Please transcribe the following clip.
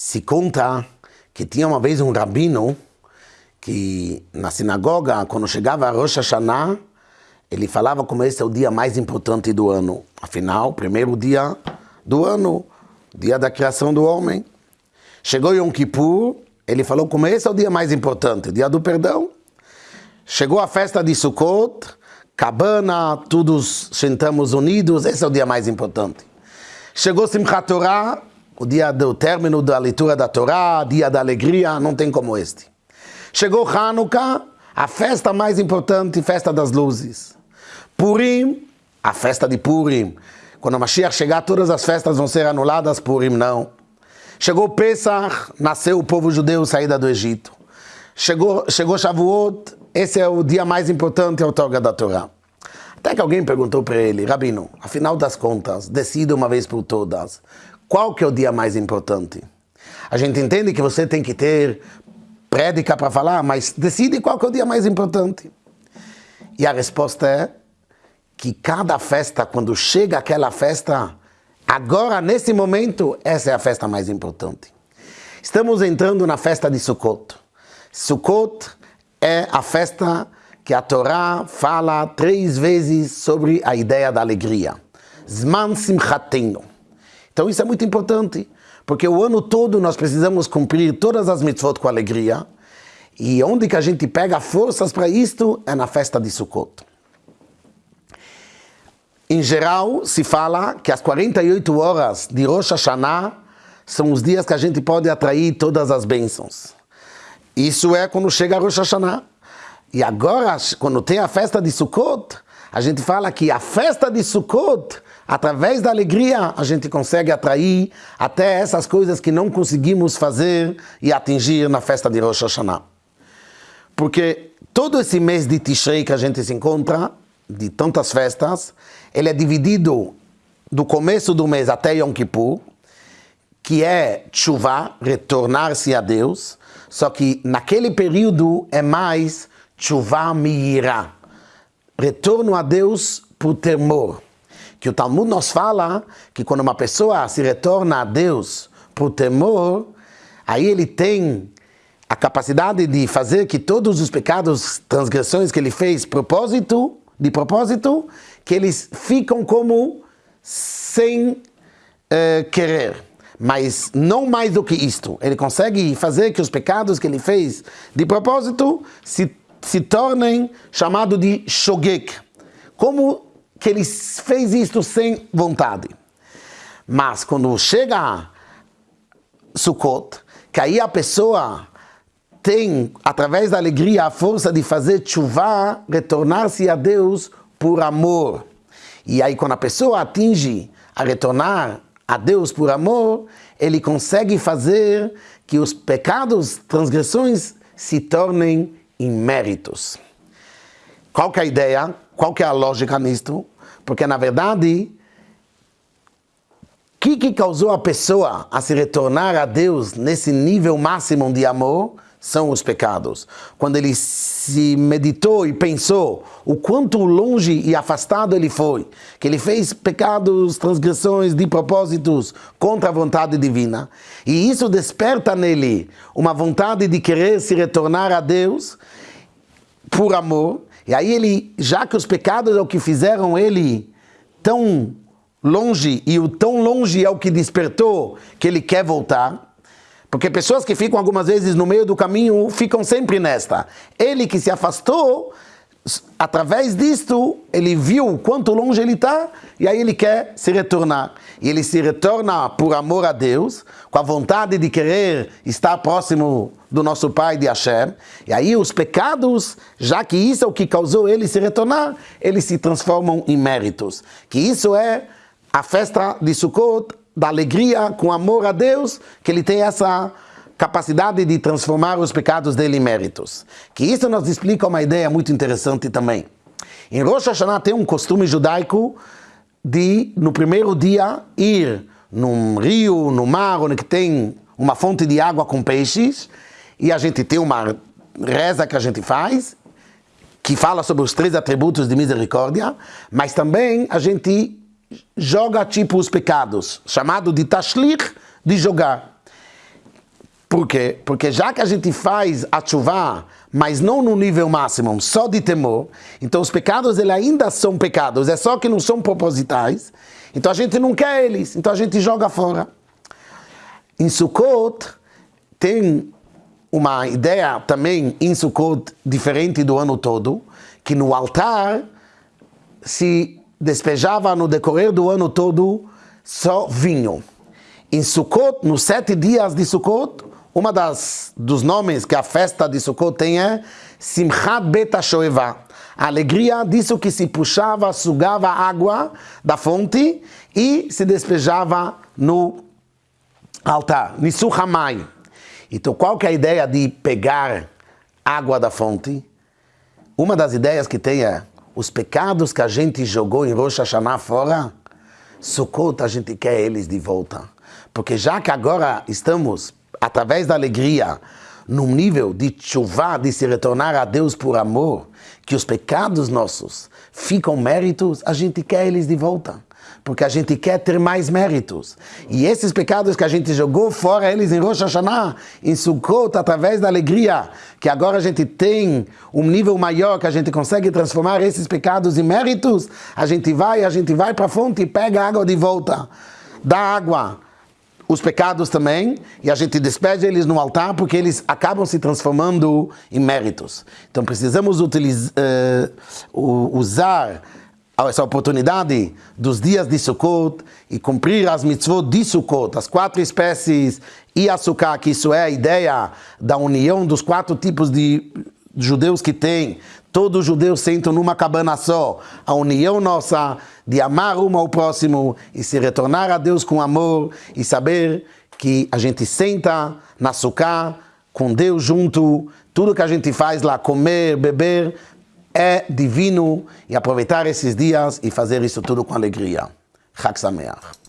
Se conta que tinha uma vez um rabino que na sinagoga, quando chegava a Rosh Hashanah, ele falava como esse é o dia mais importante do ano. Afinal, primeiro dia do ano, dia da criação do homem. Chegou Yom Kippur, ele falou como esse é o dia mais importante, dia do perdão. Chegou a festa de Sukkot, cabana, todos sentamos unidos, esse é o dia mais importante. Chegou Simchat Torah, o dia do término da leitura da Torá, dia da alegria, não tem como este. Chegou Hanukkah, a festa mais importante, festa das luzes. Purim, a festa de Purim. Quando a Mashiach chegar, todas as festas vão ser anuladas, Purim não. Chegou Pesach, nasceu o povo judeu, saída do Egito. Chegou, chegou Shavuot, esse é o dia mais importante, a outorga da Torá. Até que alguém perguntou para ele, Rabino, afinal das contas, decida uma vez por todas, qual que é o dia mais importante? A gente entende que você tem que ter prédica para falar, mas decide qual que é o dia mais importante. E a resposta é que cada festa, quando chega aquela festa, agora, nesse momento, essa é a festa mais importante. Estamos entrando na festa de Sukkot. Sukkot é a festa que a Torá fala três vezes sobre a ideia da alegria. Zman Simchatenu. Então isso é muito importante, porque o ano todo nós precisamos cumprir todas as mitzvot com alegria, e onde que a gente pega forças para isto é na festa de Sukkot. Em geral, se fala que as 48 horas de Rosh Hashanah são os dias que a gente pode atrair todas as bênçãos. Isso é quando chega Rosh Hashanah. E agora, quando tem a festa de Sukkot, a gente fala que a festa de Sukkot Através da alegria, a gente consegue atrair até essas coisas que não conseguimos fazer e atingir na festa de Rosh Hashanah. Porque todo esse mês de Tishrei que a gente se encontra, de tantas festas, ele é dividido do começo do mês até Yom Kippur, que é chuva, retornar-se a Deus, só que naquele período é mais chuva miirá, retorno a Deus por temor que o Talmud nos fala que quando uma pessoa se retorna a Deus por temor, aí ele tem a capacidade de fazer que todos os pecados, transgressões que ele fez, propósito, de propósito, que eles ficam como sem uh, querer. Mas não mais do que isto. Ele consegue fazer que os pecados que ele fez de propósito se, se tornem chamados de shogek. Como que ele fez isto sem vontade. Mas quando chega Sukkot, que aí a pessoa tem, através da alegria, a força de fazer chuva, retornar-se a Deus por amor. E aí quando a pessoa atinge a retornar a Deus por amor, ele consegue fazer que os pecados, transgressões, se tornem em méritos. Qual que é a ideia? Qual que é a lógica nisto? Porque, na verdade, o que, que causou a pessoa a se retornar a Deus nesse nível máximo de amor são os pecados. Quando ele se meditou e pensou o quanto longe e afastado ele foi, que ele fez pecados, transgressões de propósitos contra a vontade divina, e isso desperta nele uma vontade de querer se retornar a Deus por amor, e aí ele, já que os pecados é o que fizeram ele tão longe, e o tão longe é o que despertou que ele quer voltar, porque pessoas que ficam algumas vezes no meio do caminho ficam sempre nesta. Ele que se afastou, através disto, ele viu quanto longe ele está e aí ele quer se retornar. E ele se retorna por amor a Deus, com a vontade de querer estar próximo do nosso Pai de Hashem. E aí os pecados, já que isso é o que causou ele se retornar, eles se transformam em méritos. Que isso é a festa de Sukkot, da alegria com amor a Deus, que ele tem essa capacidade de transformar os pecados dele em méritos. Que isso nos explica uma ideia muito interessante também. Em Rosh Hashanah tem um costume judaico de, no primeiro dia, ir num rio, no mar, onde tem uma fonte de água com peixes, e a gente tem uma reza que a gente faz, que fala sobre os três atributos de misericórdia, mas também a gente joga tipo os pecados, chamado de tashlich, de jogar. Por quê? Porque já que a gente faz a chuva, mas não no nível máximo, só de temor, então os pecados eles ainda são pecados, é só que não são propositais, então a gente não quer eles, então a gente joga fora. Em Sukkot tem uma ideia também em Sukkot diferente do ano todo, que no altar se despejava no decorrer do ano todo só vinho. Em Sukkot, nos sete dias de Sukkot, uma das dos nomes que a festa de Sukkot tem é Simchat Bet HaShoeva. A alegria disso que se puxava, sugava água da fonte e se despejava no altar, Nisuhamai. Então, qual que é a ideia de pegar água da fonte? Uma das ideias que tem é os pecados que a gente jogou em Rosh Hashanah fora, Sukkot a gente quer eles de volta. Porque já que agora estamos, através da alegria, num nível de chuva, de se retornar a Deus por amor, que os pecados nossos ficam méritos, a gente quer eles de volta porque a gente quer ter mais méritos. E esses pecados que a gente jogou fora, eles em Rosh Hashanah, em Sukkot, através da alegria, que agora a gente tem um nível maior, que a gente consegue transformar esses pecados em méritos, a gente vai, a gente vai para a fonte e pega a água de volta. Dá água os pecados também, e a gente despeja eles no altar porque eles acabam se transformando em méritos. Então precisamos utilizar, uh, usar essa oportunidade dos dias de Sukkot e cumprir as mitzvot de Sukkot, as quatro espécies e açúcar, que isso é a ideia da união dos quatro tipos de judeus que tem. Todos os judeus sentam numa cabana só. A união nossa de amar um ao próximo e se retornar a Deus com amor e saber que a gente senta na sucá com Deus junto, tudo que a gente faz lá, comer, beber, é divino e aproveitar esses dias e fazer isso tudo com alegria. Chag Sameach.